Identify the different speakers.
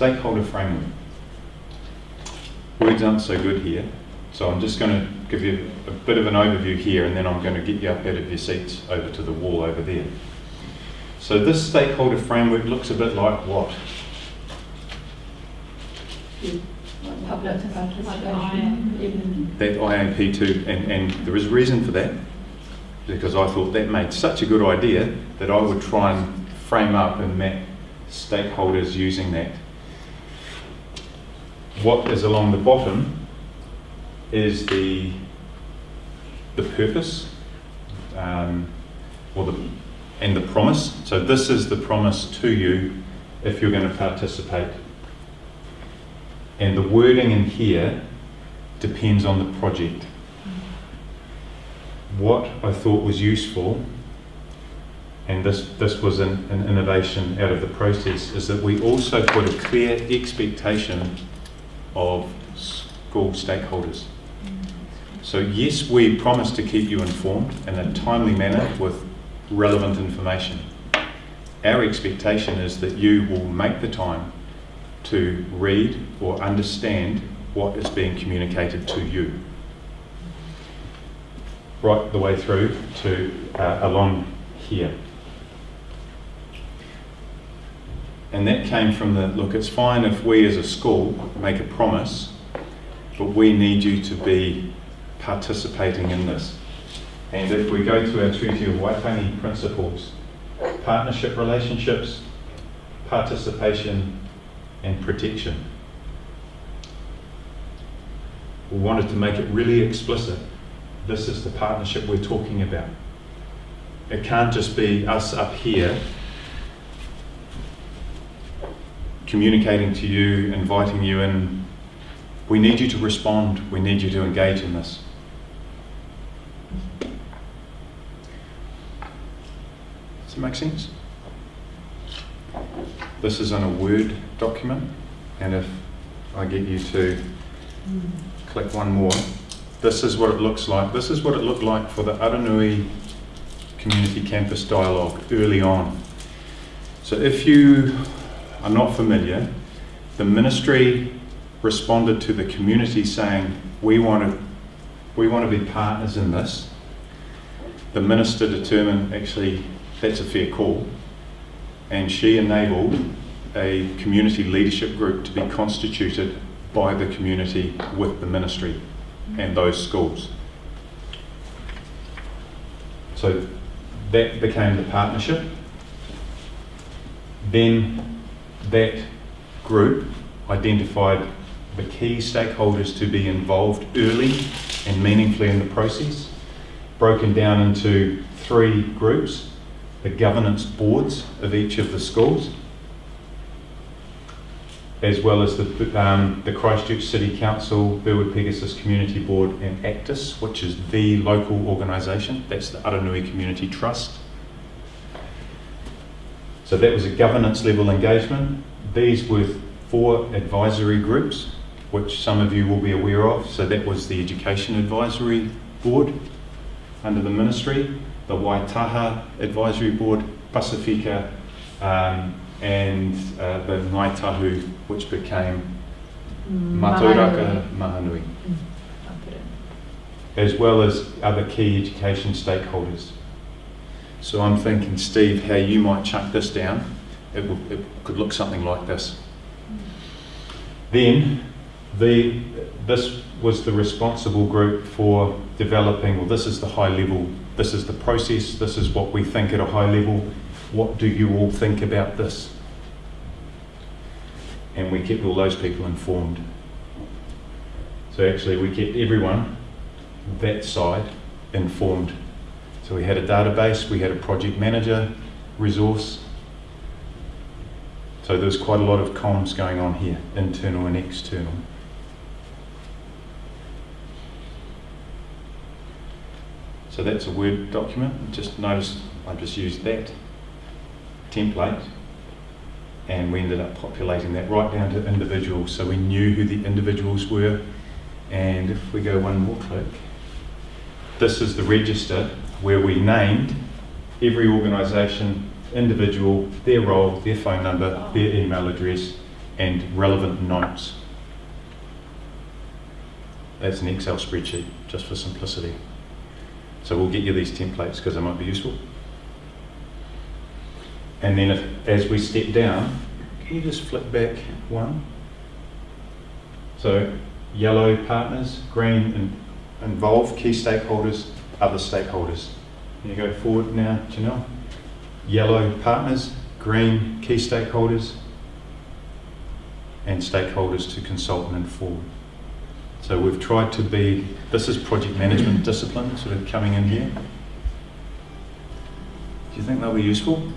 Speaker 1: stakeholder framework. Words aren't so good here, so I'm just going to give you a bit of an overview here and then I'm going to get you up out of your seats over to the wall over there. So this stakeholder framework looks a bit like what? That IAP2, and, and there is a reason for that, because I thought that made such a good idea that I would try and frame up and map stakeholders using that. What is along the bottom is the, the purpose um, or the, and the promise. So this is the promise to you if you're going to participate. And the wording in here depends on the project. What I thought was useful, and this, this was an, an innovation out of the process, is that we also put a clear expectation of school stakeholders. So yes, we promise to keep you informed in a timely manner with relevant information. Our expectation is that you will make the time to read or understand what is being communicated to you. Right the way through to uh, along here. And that came from the look, it's fine if we as a school make a promise, but we need you to be participating in this. And if we go to our Treaty of Waitangi principles, partnership relationships, participation, and protection. We wanted to make it really explicit. This is the partnership we're talking about. It can't just be us up here communicating to you, inviting you in. We need you to respond. We need you to engage in this. Does it make sense? This is in a Word document, and if I get you to click one more, this is what it looks like. This is what it looked like for the Aranui Community Campus Dialogue early on. So if you are not familiar, the ministry responded to the community saying, we want to, we want to be partners in this. The minister determined, actually, that's a fair call, and she enabled a community leadership group to be constituted by the community with the ministry and those schools. So that became the partnership. Then that group identified the key stakeholders to be involved early and meaningfully in the process, broken down into three groups the governance boards of each of the schools, as well as the, um, the Christchurch City Council, Burwood Pegasus Community Board, and ACTIS, which is the local organisation. That's the Aranui Community Trust. So that was a governance level engagement. These were four advisory groups, which some of you will be aware of. So that was the Education Advisory Board under the ministry, the Waitaha Advisory Board, Pasifika, um, and uh, the Ngai Tahu, which became Matauraka Mahaanui, as well as other key education stakeholders. So I'm thinking, Steve, how you might chuck this down. It, will, it could look something like this. Then, the, this was the responsible group for developing, well, this is the high level, this is the process, this is what we think at a high level. What do you all think about this? And we kept all those people informed. So actually, we kept everyone, that side, informed. So we had a database, we had a project manager resource. So there's quite a lot of comms going on here, internal and external. So that's a Word document. Just notice I just used that template and we ended up populating that right down to individuals so we knew who the individuals were and if we go one more click this is the register where we named every organisation individual their role their phone number their email address and relevant notes. That's an Excel spreadsheet, just for simplicity. So we'll get you these templates because they might be useful. And then if, as we step down, can you just flip back one? So yellow partners, green in, involve key stakeholders, other stakeholders. Can you go forward now, Janelle? Yellow partners, green key stakeholders, and stakeholders to consult and inform. So we've tried to be, this is project management discipline sort of coming in here. Do you think that'll be useful?